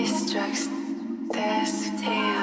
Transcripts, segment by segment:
It's drugs, this tail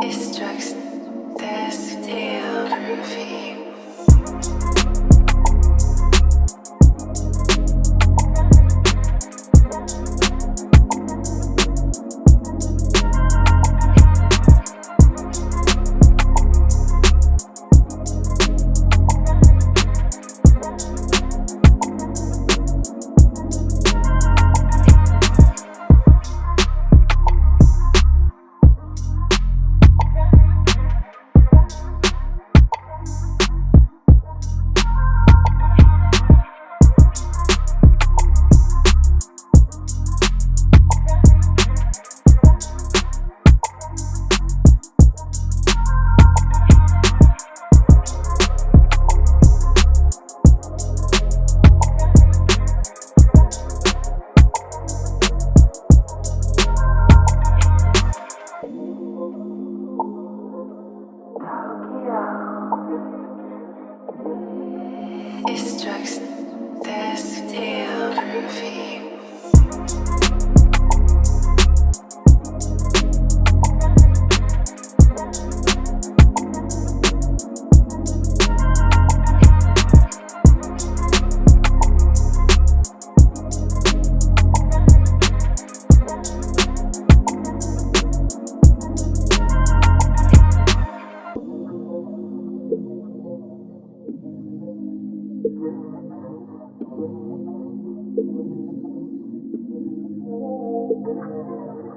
It's drugs, this tail groovy. Drugs, this tail groovy. Thank you.